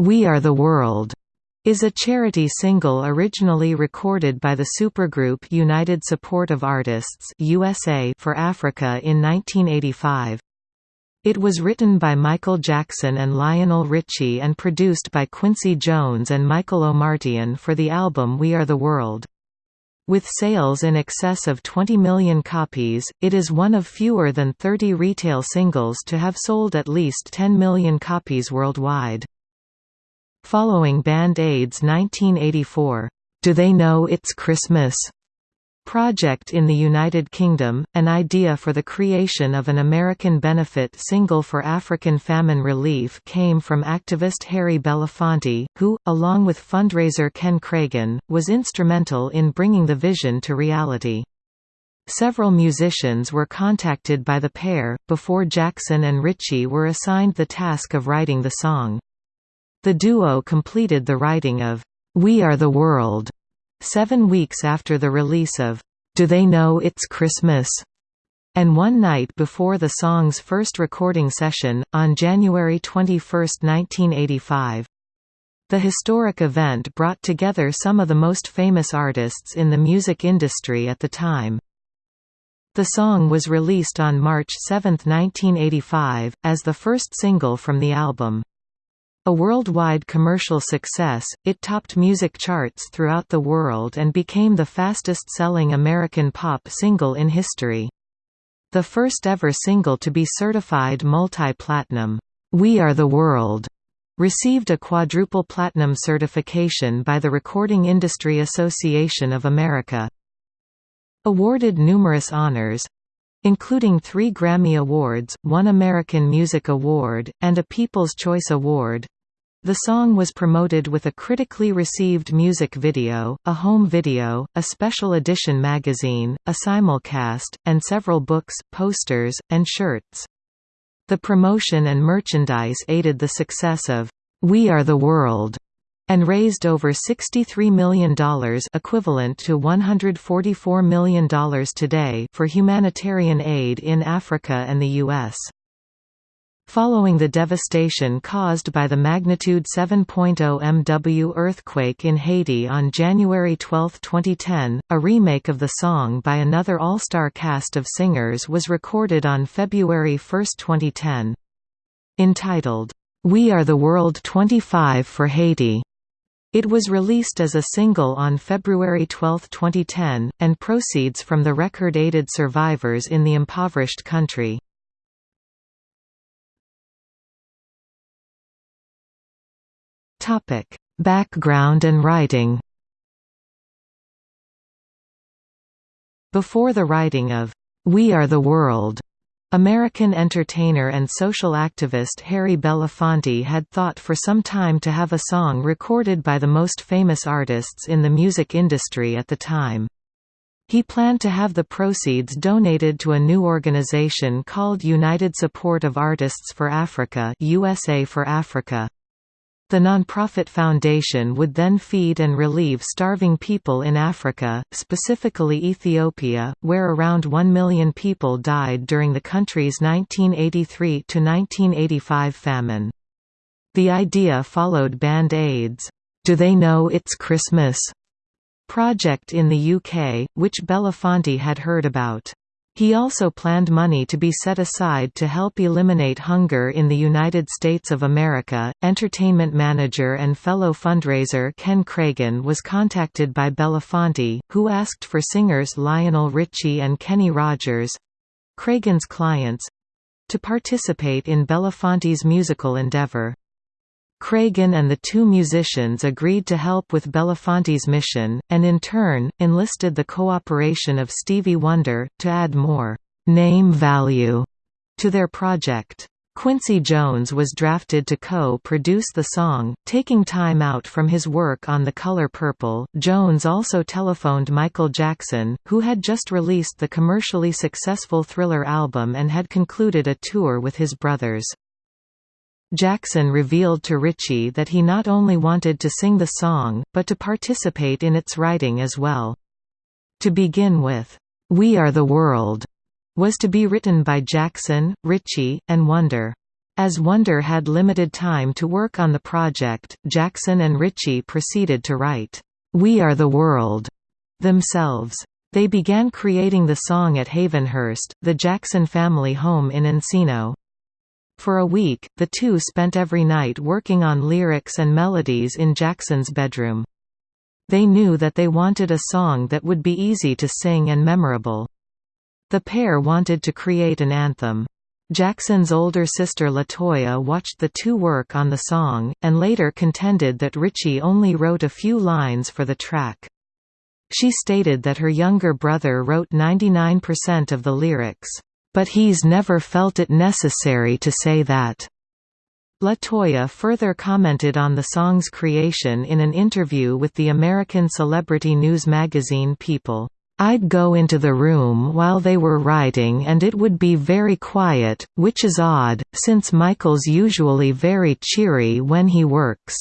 We Are the World is a charity single originally recorded by the supergroup United Support of Artists USA for Africa in 1985. It was written by Michael Jackson and Lionel Richie and produced by Quincy Jones and Michael Omartian for the album We Are the World. With sales in excess of 20 million copies, it is one of fewer than 30 retail singles to have sold at least 10 million copies worldwide. Following Band Aid's 1984, Do They Know It's Christmas? project in the United Kingdom, an idea for the creation of an American benefit single for African famine relief came from activist Harry Belafonte, who, along with fundraiser Ken Kragen, was instrumental in bringing the vision to reality. Several musicians were contacted by the pair, before Jackson and Richie were assigned the task of writing the song. The duo completed the writing of We Are the World seven weeks after the release of Do They Know It's Christmas? and one night before the song's first recording session, on January 21, 1985. The historic event brought together some of the most famous artists in the music industry at the time. The song was released on March 7, 1985, as the first single from the album. A worldwide commercial success, it topped music charts throughout the world and became the fastest-selling American pop single in history. The first ever single to be certified multi-platinum, We Are the World, received a quadruple platinum certification by the Recording Industry Association of America. Awarded numerous honors, including three Grammy Awards, one American Music Award, and a People's Choice Award. The song was promoted with a critically received music video, a home video, a special edition magazine, a simulcast, and several books, posters, and shirts. The promotion and merchandise aided the success of We Are the World and raised over $63 million equivalent to $144 million today for humanitarian aid in Africa and the U.S. Following the devastation caused by the magnitude 7.0 MW earthquake in Haiti on January 12, 2010, a remake of the song by another all-star cast of singers was recorded on February 1, 2010. Entitled, We Are the World 25 for Haiti. It was released as a single on February 12, 2010, and proceeds from the record aided survivors in the impoverished country. Topic: Background and writing. Before the writing of We Are the World, American entertainer and social activist Harry Belafonte had thought for some time to have a song recorded by the most famous artists in the music industry at the time. He planned to have the proceeds donated to a new organization called United Support of Artists for Africa USA for Africa. The nonprofit foundation would then feed and relieve starving people in Africa, specifically Ethiopia, where around 1 million people died during the country's 1983–1985 famine. The idea followed Band Aid's, Do They Know It's Christmas? project in the UK, which Belafonte had heard about. He also planned money to be set aside to help eliminate hunger in the United States of America. Entertainment manager and fellow fundraiser Ken Kragen was contacted by Belafonte, who asked for singers Lionel Richie and Kenny Rogers Kragen's clients to participate in Belafonte's musical endeavor. Kragen and the two musicians agreed to help with Belafonte's mission, and in turn, enlisted the cooperation of Stevie Wonder, to add more «name value» to their project. Quincy Jones was drafted to co-produce the song, taking time out from his work on The Color Purple. Jones also telephoned Michael Jackson, who had just released the commercially successful Thriller album and had concluded a tour with his brothers. Jackson revealed to Richie that he not only wanted to sing the song, but to participate in its writing as well. To begin with, We Are the World was to be written by Jackson, Richie, and Wonder. As Wonder had limited time to work on the project, Jackson and Richie proceeded to write, "'We Are the World' themselves. They began creating the song at Havenhurst, the Jackson family home in Encino. For a week, the two spent every night working on lyrics and melodies in Jackson's bedroom. They knew that they wanted a song that would be easy to sing and memorable. The pair wanted to create an anthem. Jackson's older sister Latoya watched the two work on the song, and later contended that Richie only wrote a few lines for the track. She stated that her younger brother wrote 99% of the lyrics, "...but he's never felt it necessary to say that." Latoya further commented on the song's creation in an interview with the American celebrity news magazine People. I'd go into the room while they were writing and it would be very quiet, which is odd, since Michael's usually very cheery when he works.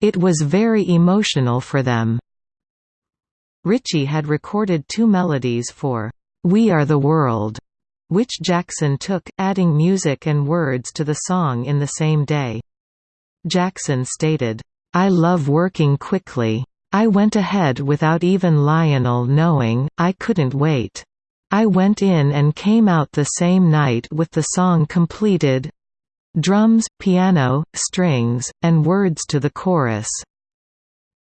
It was very emotional for them. Richie had recorded two melodies for We Are the World, which Jackson took, adding music and words to the song in the same day. Jackson stated, I love working quickly. I went ahead without even Lionel knowing, I couldn't wait. I went in and came out the same night with the song completed drums, piano, strings, and words to the chorus.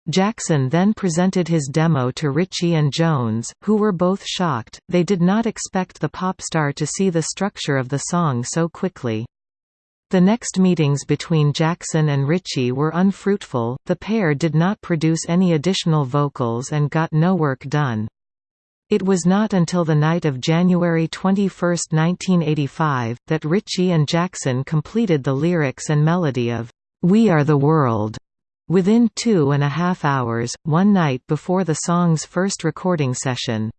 Jackson then presented his demo to Richie and Jones, who were both shocked, they did not expect the pop star to see the structure of the song so quickly. The next meetings between Jackson and Richie were unfruitful, the pair did not produce any additional vocals and got no work done. It was not until the night of January 21, 1985, that Richie and Jackson completed the lyrics and melody of We Are the World. Within two and a half hours, one night before the song's first recording session.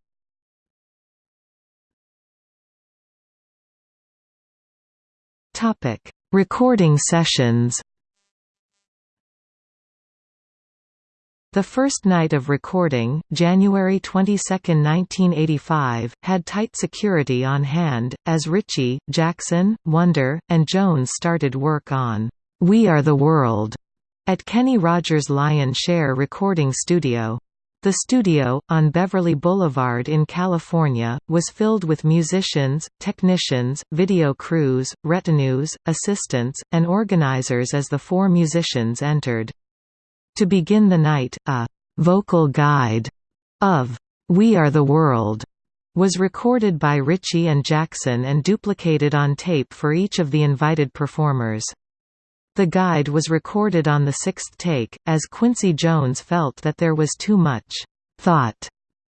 Recording sessions The first night of recording, January 22, 1985, had tight security on hand, as Richie, Jackson, Wonder, and Jones started work on "'We Are the World' at Kenny Rogers Lion Share Recording Studio. The studio, on Beverly Boulevard in California, was filled with musicians, technicians, video crews, retinues, assistants, and organizers as the four musicians entered. To begin the night, a «vocal guide» of «We Are the World» was recorded by Richie and Jackson and duplicated on tape for each of the invited performers. The guide was recorded on the sixth take, as Quincy Jones felt that there was too much thought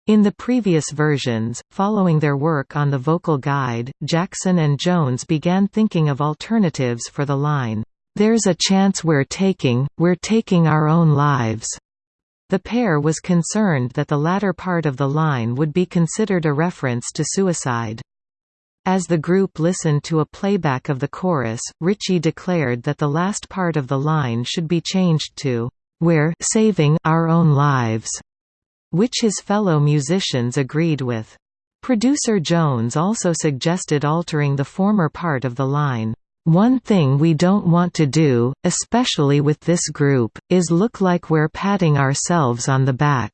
in the previous versions. Following their work on the vocal guide, Jackson and Jones began thinking of alternatives for the line, There's a chance we're taking, we're taking our own lives. The pair was concerned that the latter part of the line would be considered a reference to suicide. As the group listened to a playback of the chorus, Richie declared that the last part of the line should be changed to, "'We're saving our own lives'", which his fellow musicians agreed with. Producer Jones also suggested altering the former part of the line, "'One thing we don't want to do, especially with this group, is look like we're patting ourselves on the back.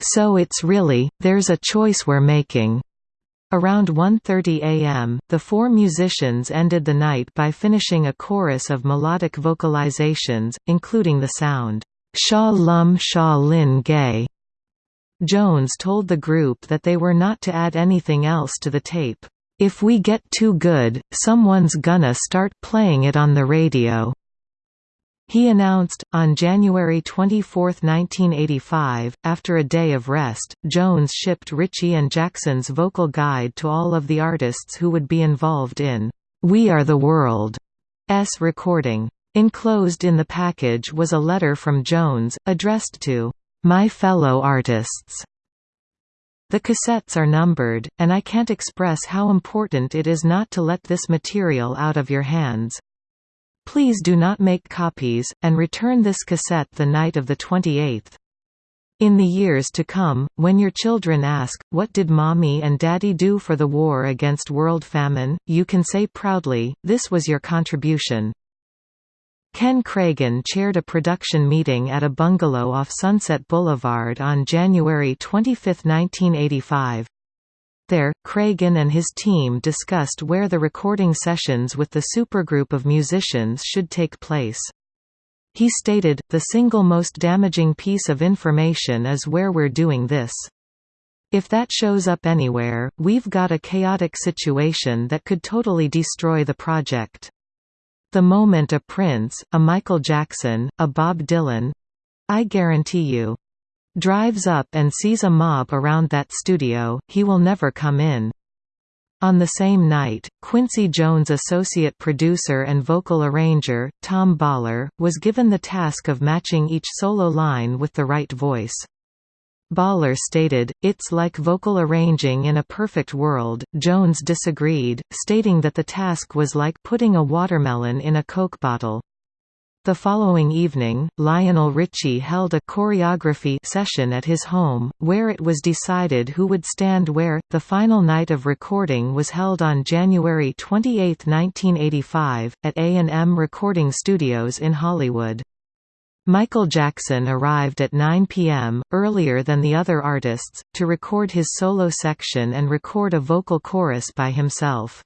So it's really, there's a choice we're making, Around 1.30 am, the four musicians ended the night by finishing a chorus of melodic vocalizations, including the sound, Sha Lum Sha Lin Gay. Jones told the group that they were not to add anything else to the tape. If we get too good, someone's gonna start playing it on the radio. He announced, on January 24, 1985, after a day of rest, Jones shipped Richie and Jackson's vocal guide to all of the artists who would be involved in We Are the World's recording. Enclosed in the package was a letter from Jones, addressed to My Fellow Artists. The cassettes are numbered, and I can't express how important it is not to let this material out of your hands. Please do not make copies, and return this cassette the night of the 28th. In the years to come, when your children ask, what did mommy and daddy do for the war against world famine, you can say proudly, this was your contribution. Ken Kragen chaired a production meeting at a bungalow off Sunset Boulevard on January 25, 1985. There, Kragen and his team discussed where the recording sessions with the supergroup of musicians should take place. He stated, the single most damaging piece of information is where we're doing this. If that shows up anywhere, we've got a chaotic situation that could totally destroy the project. The moment a Prince, a Michael Jackson, a Bob Dylan—I guarantee you, drives up and sees a mob around that studio, he will never come in. On the same night, Quincy Jones' associate producer and vocal arranger, Tom Bahler, was given the task of matching each solo line with the right voice. Bahler stated, It's like vocal arranging in a perfect world. Jones disagreed, stating that the task was like putting a watermelon in a Coke bottle. The following evening, Lionel Richie held a choreography session at his home, where it was decided who would stand where. The final night of recording was held on January 28, 1985, at A&M Recording Studios in Hollywood. Michael Jackson arrived at 9 p.m., earlier than the other artists, to record his solo section and record a vocal chorus by himself.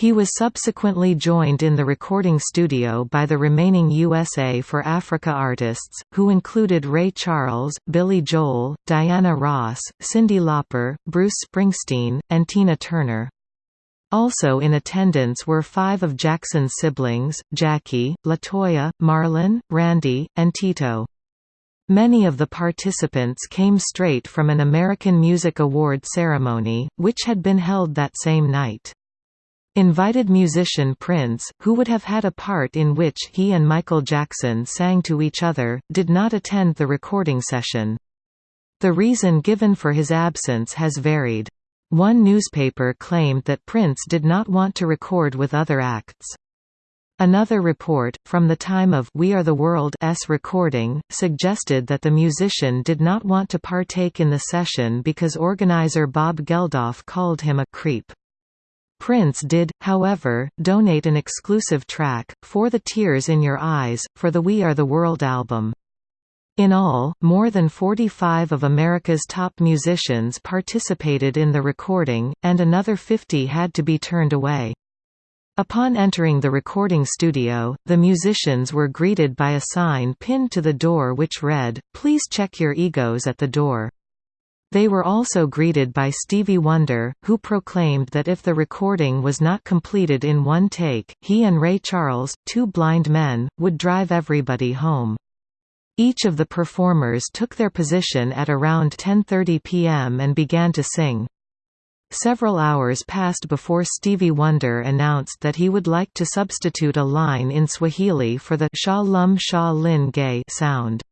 He was subsequently joined in the recording studio by the remaining USA for Africa artists, who included Ray Charles, Billy Joel, Diana Ross, Cyndi Lauper, Bruce Springsteen, and Tina Turner. Also in attendance were five of Jackson's siblings, Jackie, Latoya, Marlon, Randy, and Tito. Many of the participants came straight from an American Music Award ceremony, which had been held that same night. Invited musician Prince, who would have had a part in which he and Michael Jackson sang to each other, did not attend the recording session. The reason given for his absence has varied. One newspaper claimed that Prince did not want to record with other acts. Another report, from the time of We Are the World's recording, suggested that the musician did not want to partake in the session because organizer Bob Geldof called him a creep. Prince did, however, donate an exclusive track, For the Tears in Your Eyes, for the We Are the World album. In all, more than 45 of America's top musicians participated in the recording, and another 50 had to be turned away. Upon entering the recording studio, the musicians were greeted by a sign pinned to the door which read, Please check your egos at the door. They were also greeted by Stevie Wonder, who proclaimed that if the recording was not completed in one take, he and Ray Charles, two blind men, would drive everybody home. Each of the performers took their position at around 10.30 p.m. and began to sing. Several hours passed before Stevie Wonder announced that he would like to substitute a line in Swahili for the Sha Lum Sha Lin Gay sound.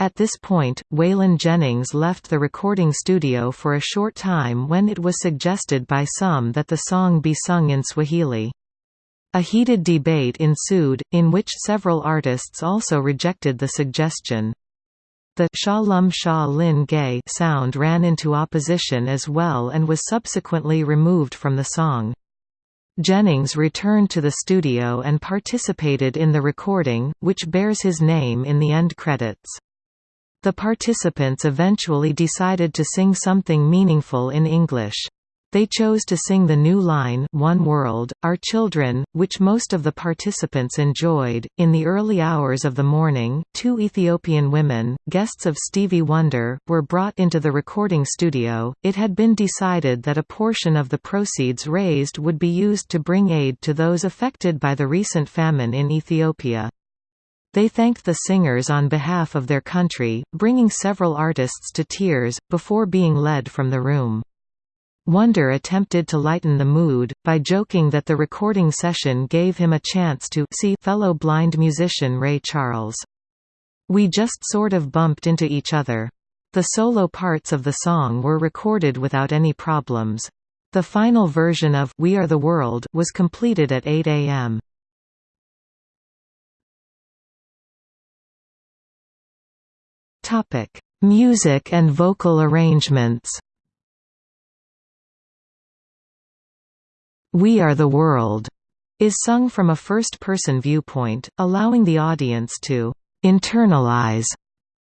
At this point, Waylon Jennings left the recording studio for a short time when it was suggested by some that the song be sung in Swahili. A heated debate ensued, in which several artists also rejected the suggestion. The Sha Lum Sha Lin Gay sound ran into opposition as well and was subsequently removed from the song. Jennings returned to the studio and participated in the recording, which bears his name in the end credits. The participants eventually decided to sing something meaningful in English. They chose to sing the new line One World, Our Children, which most of the participants enjoyed. In the early hours of the morning, two Ethiopian women, guests of Stevie Wonder, were brought into the recording studio. It had been decided that a portion of the proceeds raised would be used to bring aid to those affected by the recent famine in Ethiopia. They thanked the singers on behalf of their country, bringing several artists to tears, before being led from the room. Wonder attempted to lighten the mood, by joking that the recording session gave him a chance to see fellow blind musician Ray Charles. We just sort of bumped into each other. The solo parts of the song were recorded without any problems. The final version of We Are the World was completed at 8 a.m. Topic: Music and vocal arrangements. We Are the World is sung from a first-person viewpoint, allowing the audience to internalize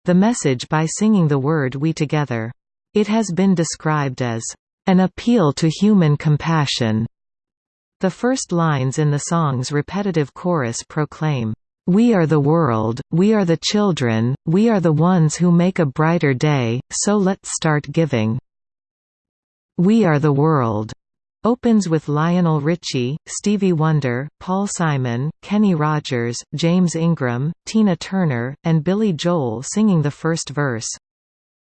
the message by singing the word we together. It has been described as an appeal to human compassion. The first lines in the song's repetitive chorus proclaim, "We are the world, we are the children, we are the ones who make a brighter day, so let's start giving." We are the world Opens with Lionel Richie, Stevie Wonder, Paul Simon, Kenny Rogers, James Ingram, Tina Turner, and Billy Joel singing the first verse.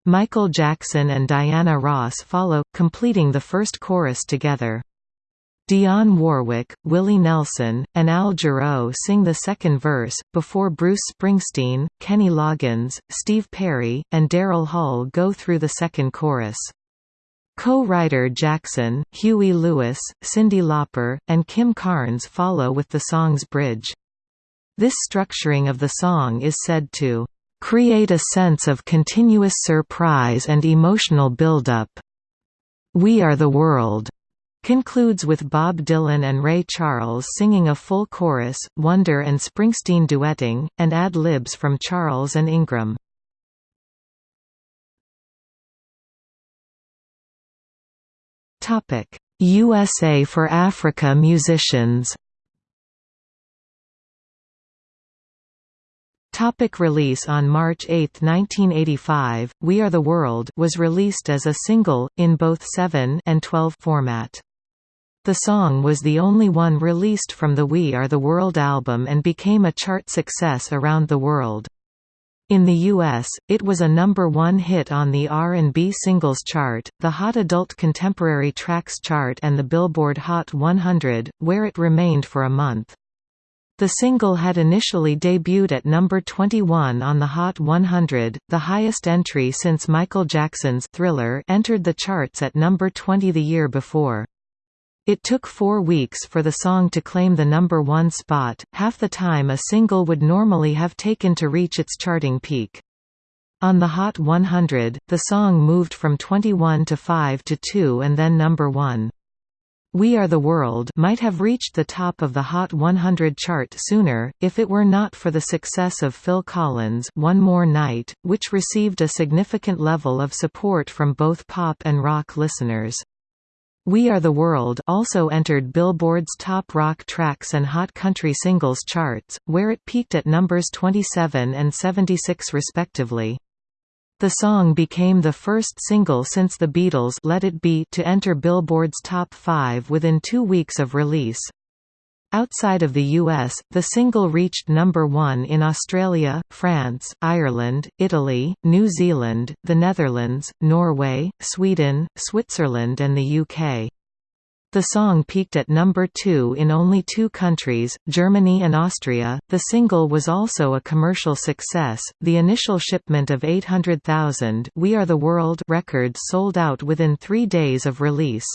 Michael Jackson and Diana Ross follow, completing the first chorus together. Dionne Warwick, Willie Nelson, and Al Jarreau sing the second verse, before Bruce Springsteen, Kenny Loggins, Steve Perry, and Daryl Hall go through the second chorus. Co-writer Jackson, Huey Lewis, Cyndi Lauper, and Kim Carnes follow with the song's bridge. This structuring of the song is said to create a sense of continuous surprise and emotional build-up. We Are the World concludes with Bob Dylan and Ray Charles singing a full chorus, Wonder and Springsteen duetting, and ad-libs from Charles and Ingram. USA for Africa musicians Topic release On March 8, 1985, We Are the World was released as a single, in both 7 and 12 format. The song was the only one released from the We Are the World album and became a chart success around the world. In the US, it was a number one hit on the R&B Singles Chart, the Hot Adult Contemporary Tracks Chart and the Billboard Hot 100, where it remained for a month. The single had initially debuted at number 21 on the Hot 100, the highest entry since Michael Jackson's Thriller entered the charts at number 20 the year before. It took four weeks for the song to claim the number one spot, half the time a single would normally have taken to reach its charting peak. On the Hot 100, the song moved from 21 to 5 to 2 and then number 1. We Are the World might have reached the top of the Hot 100 chart sooner, if it were not for the success of Phil Collins' One More Night, which received a significant level of support from both pop and rock listeners. We Are the World also entered Billboard's Top Rock Tracks and Hot Country Singles charts, where it peaked at numbers 27 and 76 respectively. The song became the first single since the Beatles' Let It Be to enter Billboard's Top 5 within two weeks of release. Outside of the US, the single reached number one in Australia, France, Ireland, Italy, New Zealand, the Netherlands, Norway, Sweden, Switzerland and the UK. The song peaked at number 2 in only two countries, Germany and Austria. The single was also a commercial success. The initial shipment of 800,000 We Are the World records sold out within 3 days of release.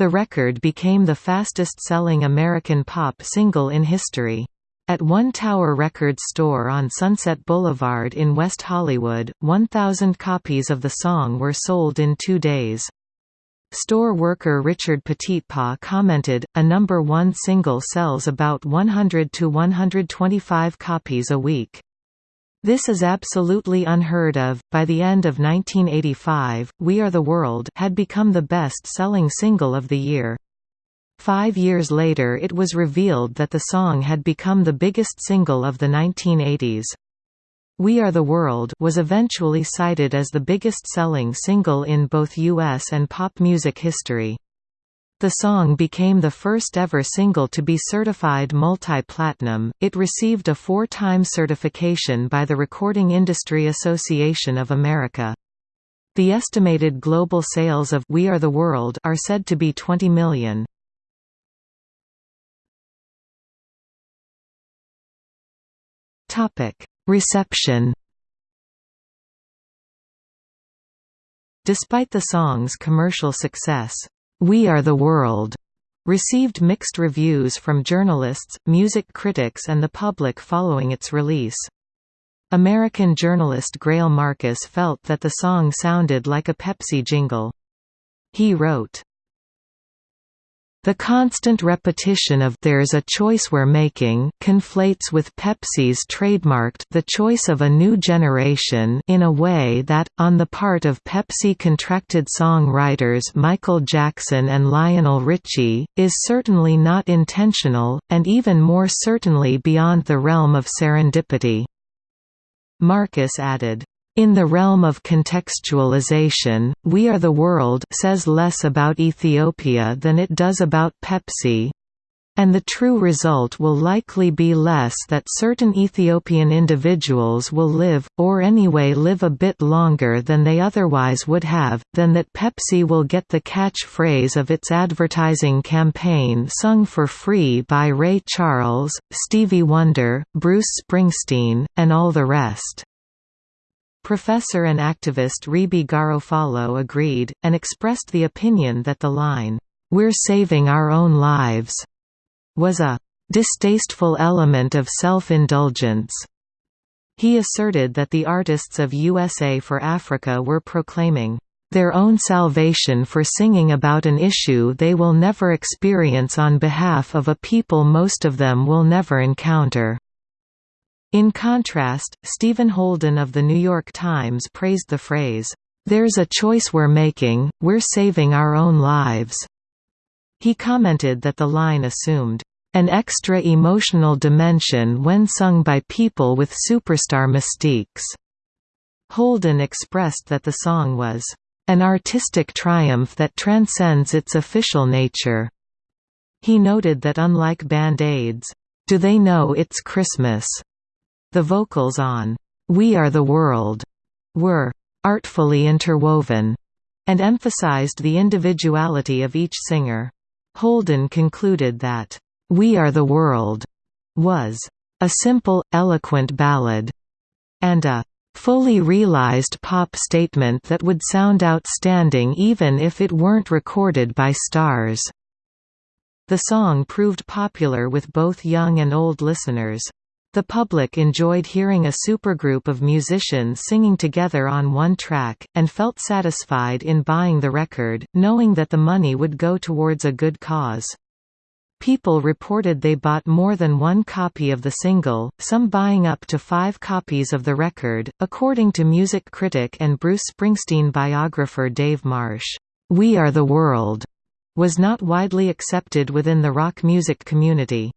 The record became the fastest-selling American pop single in history. At One Tower Records store on Sunset Boulevard in West Hollywood, 1,000 copies of the song were sold in two days. Store worker Richard Petitpas commented, a number one single sells about 100 to 125 copies a week. This is absolutely unheard of. By the end of 1985, We Are the World had become the best-selling single of the year. Five years later it was revealed that the song had become the biggest single of the 1980s. We Are the World was eventually cited as the biggest-selling single in both US and pop music history. The song became the first ever single to be certified multi-platinum. It received a four-time certification by the Recording Industry Association of America. The estimated global sales of We Are the World are said to be 20 million. Topic: Reception. Despite the song's commercial success, we Are the World received mixed reviews from journalists, music critics and the public following its release. American journalist Greil Marcus felt that the song sounded like a Pepsi jingle. He wrote, the constant repetition of "there's a choice we're making" conflates with Pepsi's trademarked the choice of a new generation in a way that, on the part of Pepsi-contracted songwriters Michael Jackson and Lionel Richie, is certainly not intentional, and even more certainly beyond the realm of serendipity. Marcus added, in the realm of contextualization, We Are the World says less about Ethiopia than it does about Pepsi, and the true result will likely be less that certain Ethiopian individuals will live, or anyway live a bit longer than they otherwise would have, than that Pepsi will get the catchphrase of its advertising campaign sung for free by Ray Charles, Stevie Wonder, Bruce Springsteen, and all the rest. Professor and activist Reebee Garofalo agreed, and expressed the opinion that the line, "'We're saving our own lives' was a "'distasteful element of self-indulgence' He asserted that the artists of USA for Africa were proclaiming their own salvation for singing about an issue they will never experience on behalf of a people most of them will never encounter. In contrast, Stephen Holden of The New York Times praised the phrase, "'There's a choice we're making, we're saving our own lives'". He commented that the line assumed, "'an extra emotional dimension when sung by people with superstar mystiques'". Holden expressed that the song was, "'an artistic triumph that transcends its official nature'". He noted that unlike Band-Aids, "'Do They Know It's Christmas' The vocals on We Are the World were artfully interwoven and emphasized the individuality of each singer. Holden concluded that We Are the World was a simple, eloquent ballad and a fully realized pop statement that would sound outstanding even if it weren't recorded by stars. The song proved popular with both young and old listeners. The public enjoyed hearing a supergroup of musicians singing together on one track, and felt satisfied in buying the record, knowing that the money would go towards a good cause. People reported they bought more than one copy of the single, some buying up to five copies of the record. According to music critic and Bruce Springsteen biographer Dave Marsh, We Are the World was not widely accepted within the rock music community.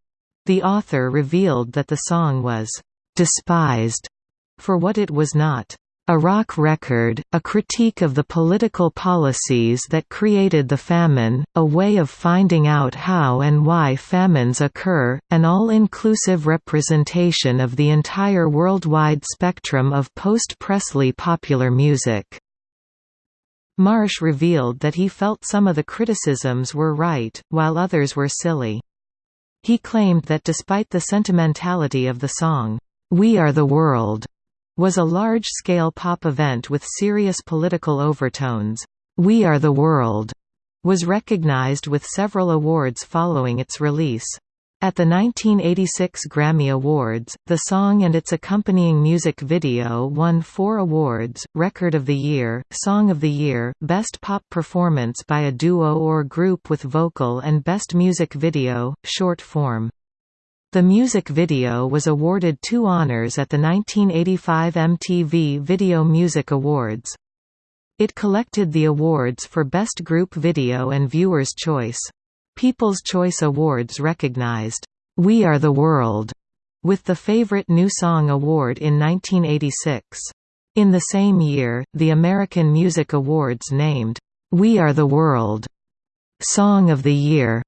The author revealed that the song was «despised» for what it was not. A rock record, a critique of the political policies that created the famine, a way of finding out how and why famines occur, an all-inclusive representation of the entire worldwide spectrum of post-Presley popular music. Marsh revealed that he felt some of the criticisms were right, while others were silly. He claimed that despite the sentimentality of the song, We Are the World was a large-scale pop event with serious political overtones. We Are the World was recognized with several awards following its release. At the 1986 Grammy Awards, the song and its accompanying music video won four awards, Record of the Year, Song of the Year, Best Pop Performance by a Duo or Group with Vocal and Best Music Video, Short Form. The music video was awarded two honors at the 1985 MTV Video Music Awards. It collected the awards for Best Group Video and Viewer's Choice. People's Choice Awards recognized, "'We Are the World' with the Favorite New Song Award in 1986. In the same year, the American Music Awards named, "'We Are the World' Song of the Year'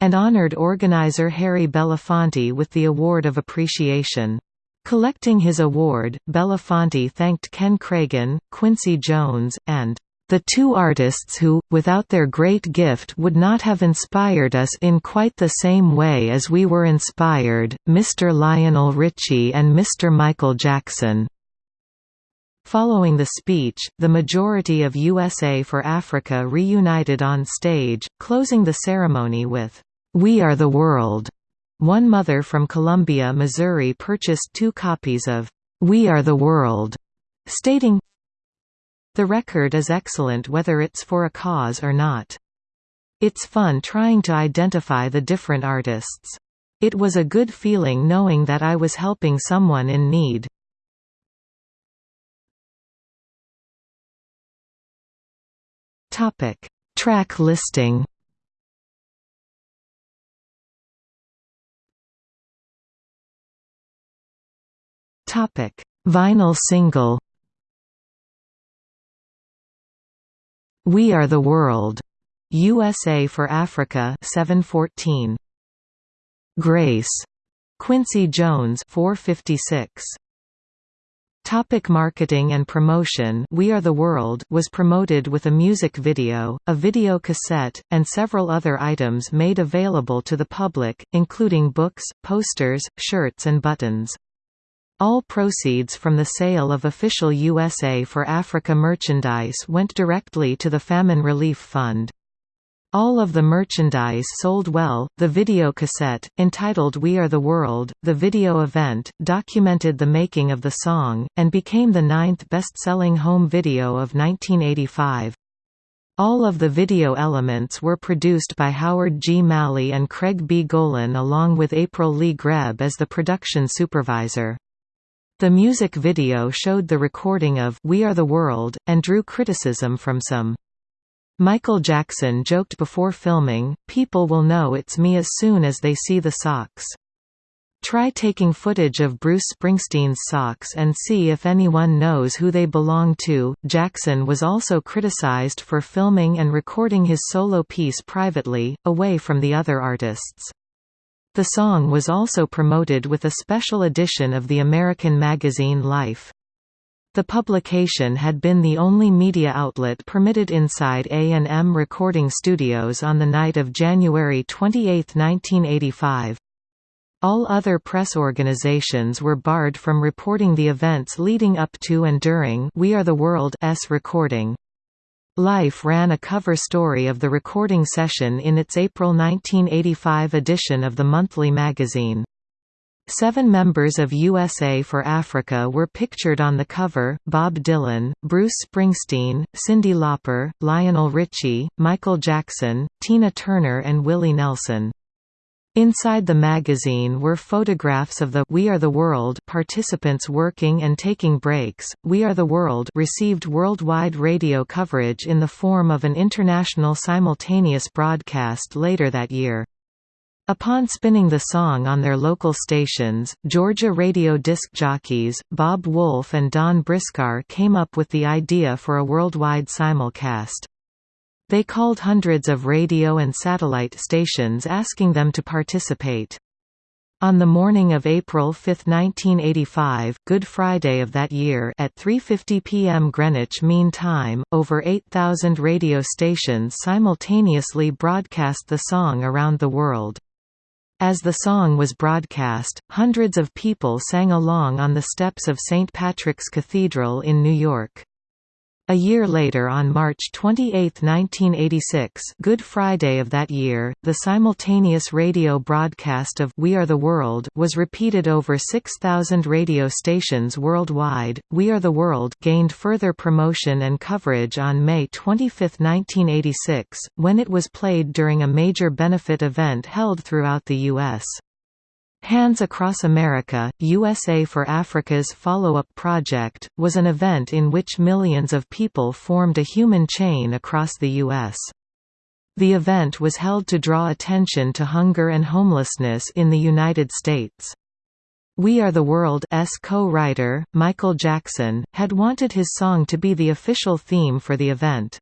and honored organizer Harry Belafonte with the Award of Appreciation. Collecting his award, Belafonte thanked Ken Kragen, Quincy Jones, and the two artists who, without their great gift would not have inspired us in quite the same way as we were inspired, Mr. Lionel Richie and Mr. Michael Jackson. Following the speech, the majority of USA for Africa reunited on stage, closing the ceremony with, "'We Are the World'". One mother from Columbia, Missouri purchased two copies of We Are the World, stating, The record is excellent whether it's for a cause or not. It's fun trying to identify the different artists. It was a good feeling knowing that I was helping someone in need. Topic: Track listing. Topic: Vinyl single. We Are the World. USA for Africa 714. Grace. Quincy Jones 456. Topic marketing and promotion We Are the World was promoted with a music video, a video cassette, and several other items made available to the public, including books, posters, shirts and buttons. All proceeds from the sale of official USA for Africa merchandise went directly to the Famine Relief Fund. All of the merchandise sold well. The video cassette, entitled We Are the World, the video event, documented the making of the song, and became the ninth best-selling home video of 1985. All of the video elements were produced by Howard G. Malley and Craig B. Golan along with April Lee Greb as the production supervisor. The music video showed the recording of We Are the World, and drew criticism from some. Michael Jackson joked before filming, people will know it's me as soon as they see the socks. Try taking footage of Bruce Springsteen's socks and see if anyone knows who they belong to. Jackson was also criticized for filming and recording his solo piece privately, away from the other artists. The song was also promoted with a special edition of the American magazine Life. The publication had been the only media outlet permitted inside A&M Recording Studios on the night of January 28, 1985. All other press organizations were barred from reporting the events leading up to and during We Are the World's recording. Life ran a cover story of the recording session in its April 1985 edition of the monthly magazine. Seven members of USA for Africa were pictured on the cover, Bob Dylan, Bruce Springsteen, Cyndi Lauper, Lionel Richie, Michael Jackson, Tina Turner and Willie Nelson. Inside the magazine were photographs of the We Are the World participants working and taking breaks. We Are the World received worldwide radio coverage in the form of an international simultaneous broadcast later that year. Upon spinning the song on their local stations, Georgia radio disc jockeys, Bob Wolf and Don Briscar came up with the idea for a worldwide simulcast. They called hundreds of radio and satellite stations asking them to participate. On the morning of April 5, 1985 Good Friday of that year at 3.50 p.m. Greenwich Mean Time, over 8,000 radio stations simultaneously broadcast the song around the world. As the song was broadcast, hundreds of people sang along on the steps of St. Patrick's Cathedral in New York. A year later on March 28, 1986 Good Friday of that year, the simultaneous radio broadcast of We Are the World was repeated over 6,000 radio stations worldwide. We Are the World gained further promotion and coverage on May 25, 1986, when it was played during a major benefit event held throughout the U.S. Hands Across America, USA for Africa's follow-up project, was an event in which millions of people formed a human chain across the U.S. The event was held to draw attention to hunger and homelessness in the United States. We Are the World's co-writer, Michael Jackson, had wanted his song to be the official theme for the event.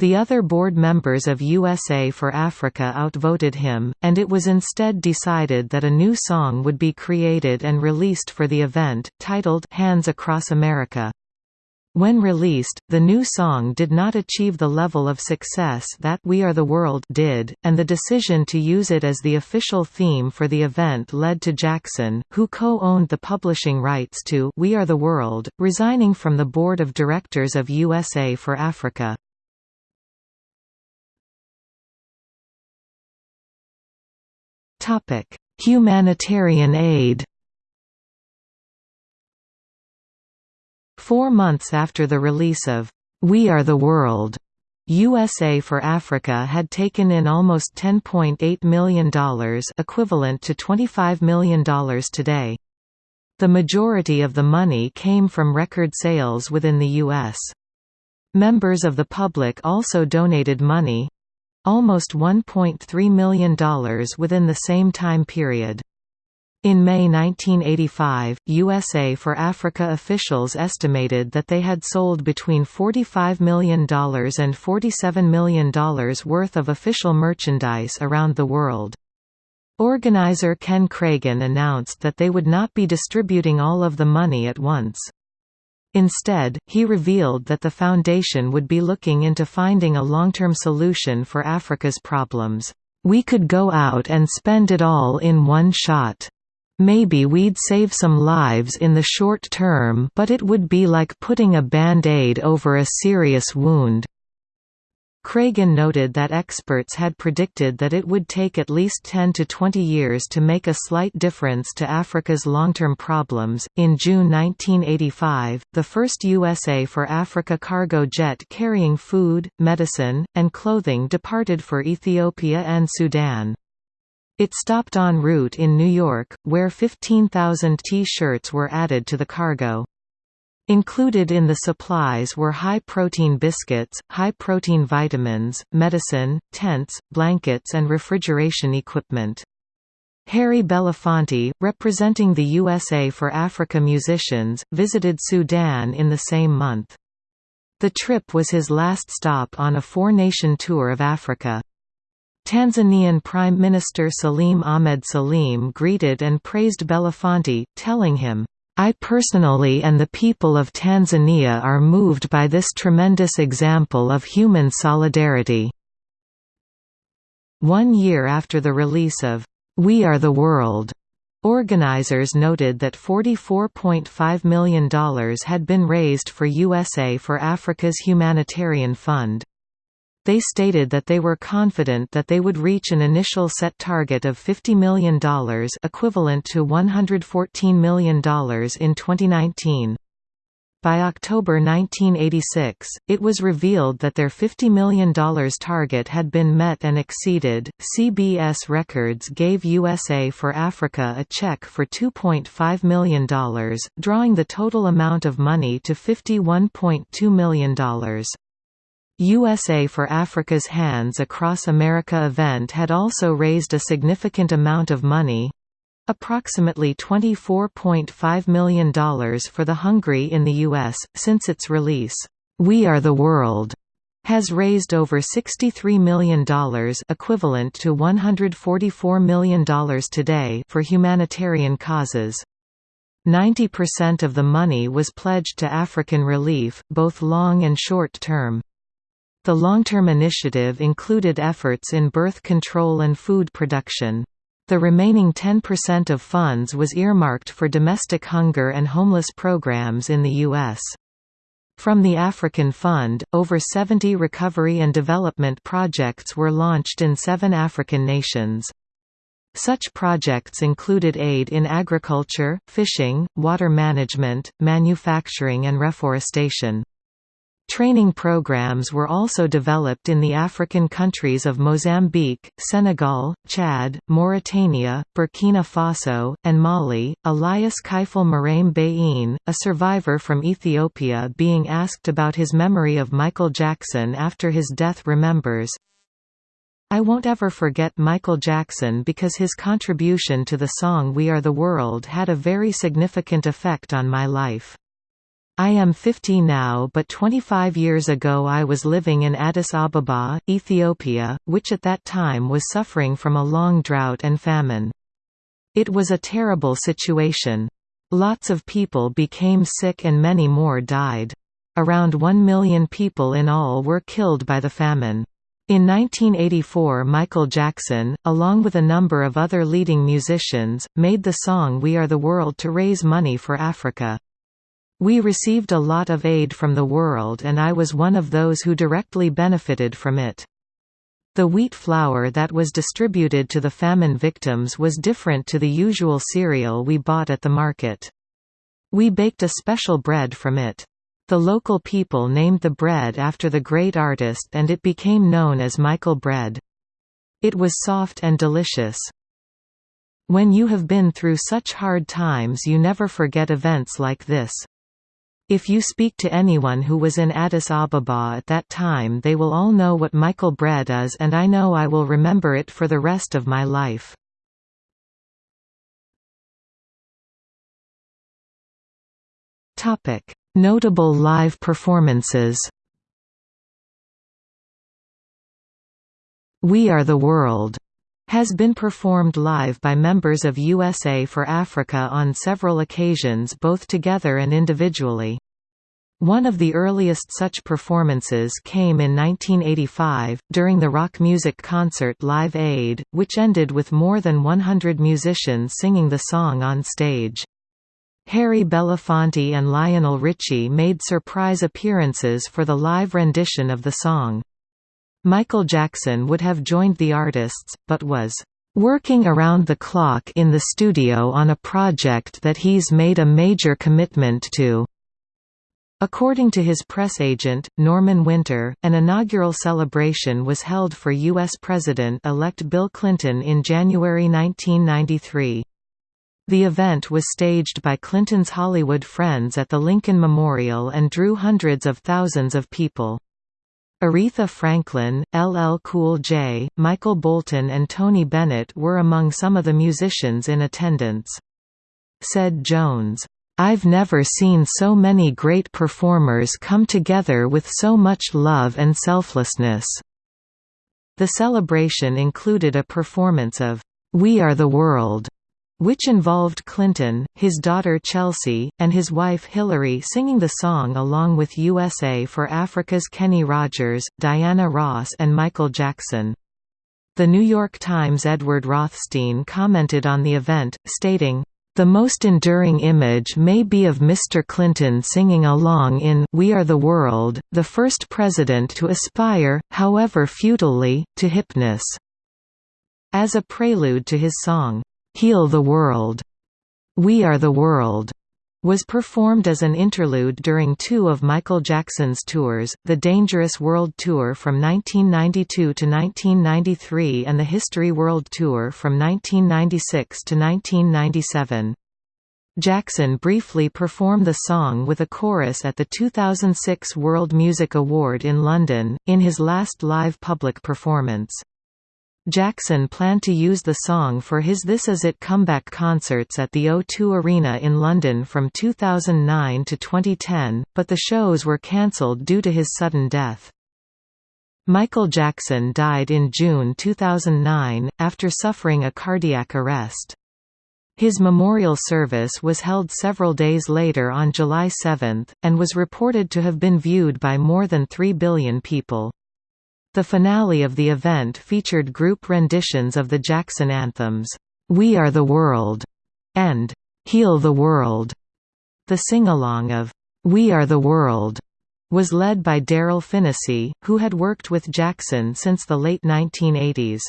The other board members of USA for Africa outvoted him, and it was instead decided that a new song would be created and released for the event, titled Hands Across America. When released, the new song did not achieve the level of success that We Are the World did, and the decision to use it as the official theme for the event led to Jackson, who co-owned the publishing rights to We Are the World, resigning from the board of directors of USA for Africa. Humanitarian aid Four months after the release of We Are the World, USA for Africa had taken in almost $10.8 million equivalent to $25 million today. The majority of the money came from record sales within the U.S. Members of the public also donated money—almost $1.3 million within the same time period. In May 1985, USA for Africa officials estimated that they had sold between $45 million and $47 million worth of official merchandise around the world. Organizer Ken Kragen announced that they would not be distributing all of the money at once. Instead, he revealed that the foundation would be looking into finding a long-term solution for Africa's problems. We could go out and spend it all in one shot. Maybe we'd save some lives in the short term but it would be like putting a band-aid over a serious wound. Kragen noted that experts had predicted that it would take at least 10 to 20 years to make a slight difference to Africa's long-term problems. In June 1985, the first USA for Africa cargo jet carrying food, medicine, and clothing departed for Ethiopia and Sudan. It stopped en route in New York, where 15,000 T-shirts were added to the cargo. Included in the supplies were high-protein biscuits, high-protein vitamins, medicine, tents, blankets and refrigeration equipment. Harry Belafonte, representing the USA for Africa musicians, visited Sudan in the same month. The trip was his last stop on a four-nation tour of Africa. Tanzanian Prime Minister Salim Ahmed Salim greeted and praised Belafonte, telling him, I personally and the people of Tanzania are moved by this tremendous example of human solidarity." One year after the release of, "'We Are the World' Organizers noted that $44.5 million had been raised for USA for Africa's Humanitarian Fund. They stated that they were confident that they would reach an initial set target of $50 million equivalent to $114 million in 2019. By October 1986, it was revealed that their $50 million target had been met and exceeded. CBS Records gave USA for Africa a check for $2.5 million, drawing the total amount of money to $51.2 million. USA for Africa's Hands Across America event had also raised a significant amount of money approximately $24.5 million for the hungry in the U.S. Since its release, We Are the World has raised over $63 million equivalent to $144 million today for humanitarian causes. 90% of the money was pledged to African relief, both long and short term. The long-term initiative included efforts in birth control and food production. The remaining 10% of funds was earmarked for domestic hunger and homeless programs in the U.S. From the African Fund, over 70 recovery and development projects were launched in seven African nations. Such projects included aid in agriculture, fishing, water management, manufacturing and reforestation. Training programs were also developed in the African countries of Mozambique, Senegal, Chad, Mauritania, Burkina Faso, and Mali. Elias Kaifel Marame Bayin, a survivor from Ethiopia, being asked about his memory of Michael Jackson after his death, remembers, I won't ever forget Michael Jackson because his contribution to the song We Are the World had a very significant effect on my life. I am 50 now but 25 years ago I was living in Addis Ababa, Ethiopia, which at that time was suffering from a long drought and famine. It was a terrible situation. Lots of people became sick and many more died. Around 1 million people in all were killed by the famine. In 1984 Michael Jackson, along with a number of other leading musicians, made the song We Are the World to raise money for Africa. We received a lot of aid from the world and I was one of those who directly benefited from it. The wheat flour that was distributed to the famine victims was different to the usual cereal we bought at the market. We baked a special bread from it. The local people named the bread after the great artist and it became known as Michael bread. It was soft and delicious. When you have been through such hard times you never forget events like this. If you speak to anyone who was in Addis Ababa at that time they will all know what Michael bread is and I know I will remember it for the rest of my life. Notable live performances We Are the World has been performed live by members of USA for Africa on several occasions both together and individually. One of the earliest such performances came in 1985, during the rock music concert Live Aid, which ended with more than 100 musicians singing the song on stage. Harry Belafonte and Lionel Richie made surprise appearances for the live rendition of the song. Michael Jackson would have joined the artists, but was working around the clock in the studio on a project that he's made a major commitment to. According to his press agent, Norman Winter, an inaugural celebration was held for U.S. President-elect Bill Clinton in January 1993. The event was staged by Clinton's Hollywood friends at the Lincoln Memorial and drew hundreds of thousands of people. Aretha Franklin, LL Cool J, Michael Bolton and Tony Bennett were among some of the musicians in attendance. Said Jones, "'I've never seen so many great performers come together with so much love and selflessness." The celebration included a performance of, "'We Are the World' which involved Clinton, his daughter Chelsea, and his wife Hillary singing the song along with USA for Africa's Kenny Rogers, Diana Ross and Michael Jackson. The New York Times' Edward Rothstein commented on the event, stating, the most enduring image may be of Mr. Clinton singing along in We Are the World, the first president to aspire, however futilely, to hipness. As a prelude to his song, Heal the World, We Are the World, was performed as an interlude during two of Michael Jackson's tours, the Dangerous World Tour from 1992 to 1993 and the History World Tour from 1996 to 1997. Jackson briefly performed the song with a chorus at the 2006 World Music Award in London, in his last live public performance. Jackson planned to use the song for his This Is It comeback concerts at the O2 Arena in London from 2009 to 2010, but the shows were cancelled due to his sudden death. Michael Jackson died in June 2009, after suffering a cardiac arrest. His memorial service was held several days later on July 7, and was reported to have been viewed by more than 3 billion people. The finale of the event featured group renditions of the Jackson anthems, "'We Are the World' and "'Heal the World'. The sing-along of "'We Are the World' was led by Darryl Phinnessee, who had worked with Jackson since the late 1980s.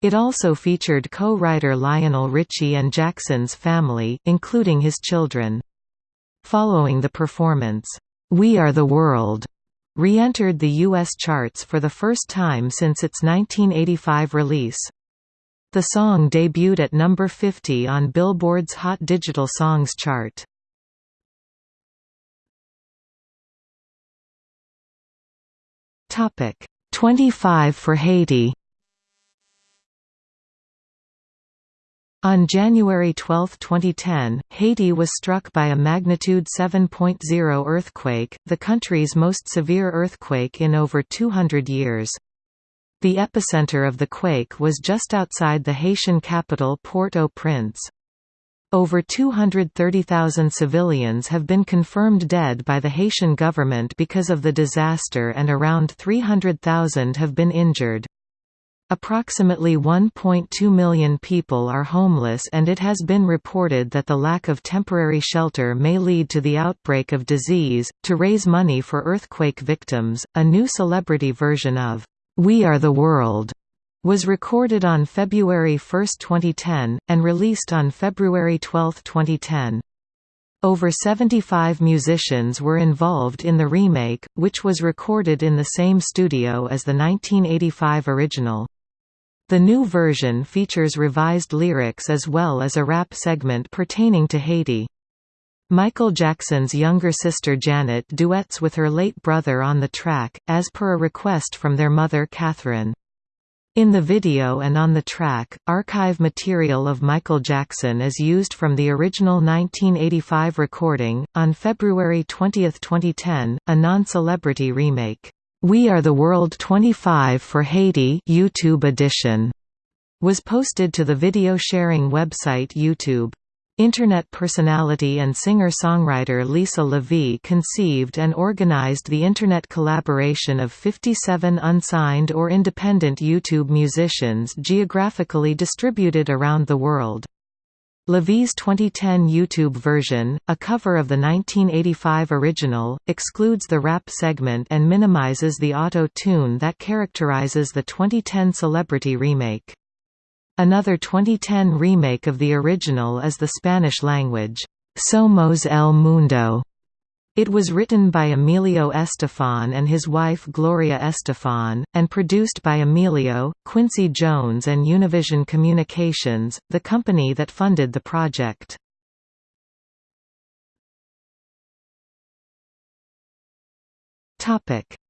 It also featured co-writer Lionel Richie and Jackson's family, including his children. Following the performance, "'We Are the World' re-entered the U.S. charts for the first time since its 1985 release. The song debuted at number 50 on Billboard's Hot Digital Songs chart. Topic 25 for Haiti On January 12, 2010, Haiti was struck by a magnitude 7.0 earthquake, the country's most severe earthquake in over 200 years. The epicenter of the quake was just outside the Haitian capital Port-au-Prince. Over 230,000 civilians have been confirmed dead by the Haitian government because of the disaster and around 300,000 have been injured. Approximately 1.2 million people are homeless and it has been reported that the lack of temporary shelter may lead to the outbreak of disease. To raise money for earthquake victims, a new celebrity version of We Are the World was recorded on February 1, 2010, and released on February 12, 2010. Over 75 musicians were involved in the remake, which was recorded in the same studio as the 1985 original. The new version features revised lyrics as well as a rap segment pertaining to Haiti. Michael Jackson's younger sister Janet duets with her late brother on the track, as per a request from their mother Catherine. In the video and on the track, archive material of Michael Jackson is used from the original 1985 recording. On February 20, 2010, a non-celebrity remake, "We Are the World 25 for Haiti" YouTube edition was posted to the video sharing website YouTube. Internet personality and singer-songwriter Lisa LaVie conceived and organized the Internet collaboration of 57 unsigned or independent YouTube musicians geographically distributed around the world. LaVie's 2010 YouTube version, a cover of the 1985 original, excludes the rap segment and minimizes the auto-tune that characterizes the 2010 celebrity remake. Another 2010 remake of the original is the Spanish language, Somos el Mundo. It was written by Emilio Estefan and his wife Gloria Estefan, and produced by Emilio, Quincy Jones and Univision Communications, the company that funded the project.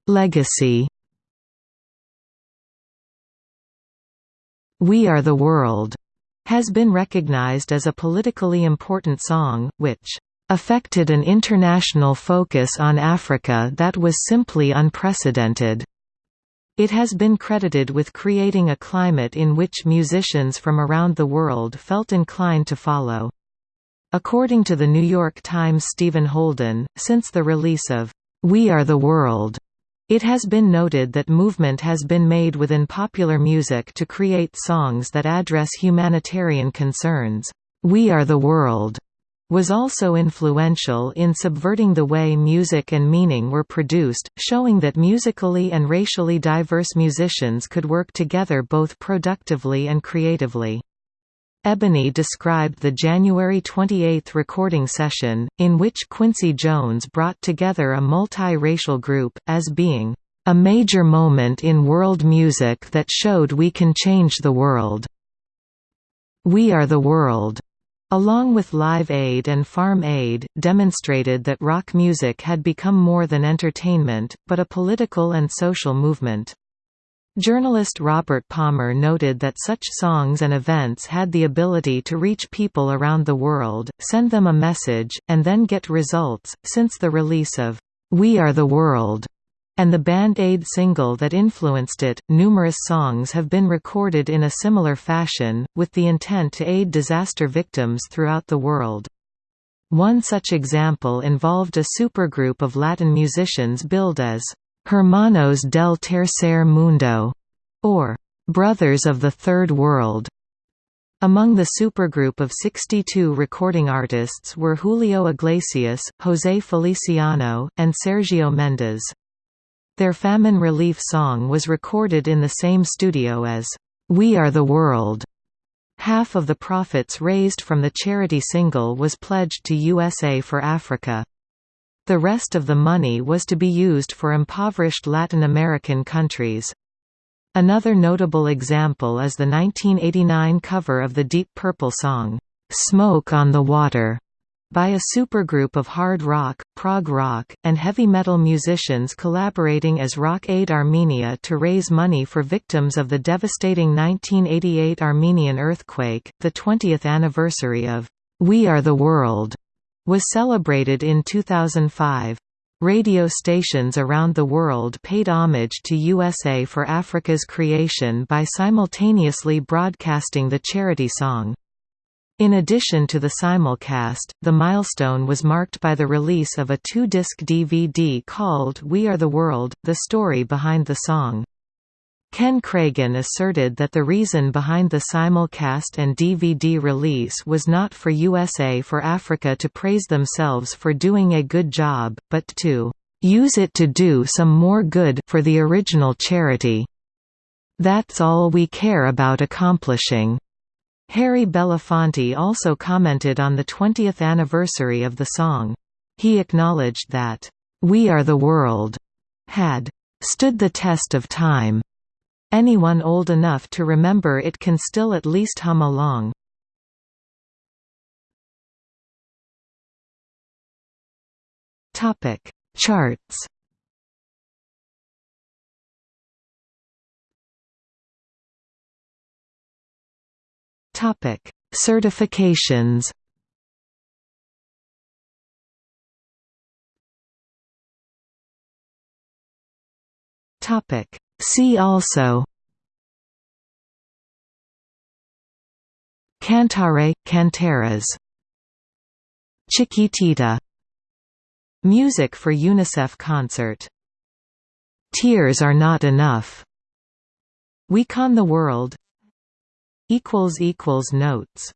Legacy We Are the World has been recognized as a politically important song, which affected an international focus on Africa that was simply unprecedented. It has been credited with creating a climate in which musicians from around the world felt inclined to follow. According to the New York Times' Stephen Holden, since the release of We Are the World, it has been noted that movement has been made within popular music to create songs that address humanitarian concerns. We Are the World was also influential in subverting the way music and meaning were produced, showing that musically and racially diverse musicians could work together both productively and creatively. Ebony described the January 28 recording session, in which Quincy Jones brought together a multi-racial group, as being, "...a major moment in world music that showed we can change the world. We are the world." Along with Live Aid and Farm Aid, demonstrated that rock music had become more than entertainment, but a political and social movement. Journalist Robert Palmer noted that such songs and events had the ability to reach people around the world, send them a message, and then get results. Since the release of We Are the World and the Band Aid single that influenced it, numerous songs have been recorded in a similar fashion, with the intent to aid disaster victims throughout the world. One such example involved a supergroup of Latin musicians billed as Hermanos del Tercer Mundo, or Brothers of the Third World. Among the supergroup of 62 recording artists were Julio Iglesias, José Feliciano, and Sergio Mendes. Their famine relief song was recorded in the same studio as, "'We Are the World'". Half of the profits raised from the charity single was pledged to USA for Africa. The rest of the money was to be used for impoverished Latin American countries. Another notable example is the 1989 cover of the Deep Purple song, "'Smoke on the Water' by a supergroup of hard rock, prog rock, and heavy metal musicians collaborating as Rock Aid Armenia to raise money for victims of the devastating 1988 Armenian earthquake, the 20th anniversary of We Are the World was celebrated in 2005. Radio stations around the world paid homage to USA for Africa's creation by simultaneously broadcasting the charity song. In addition to the simulcast, the milestone was marked by the release of a two-disc DVD called We Are the World, the story behind the song. Ken Kragen asserted that the reason behind the simulcast and DVD release was not for USA for Africa to praise themselves for doing a good job, but to use it to do some more good for the original charity. That's all we care about accomplishing. Harry Belafonte also commented on the 20th anniversary of the song. He acknowledged that, "'We Are the World' had "'stood the test of time' Anyone old enough to remember it can still at least hum along. Topic Charts Topic. Certifications Topic. See also Cantare, cantaras Chiquitita Music for UNICEF concert Tears are not enough. We Con the World Notes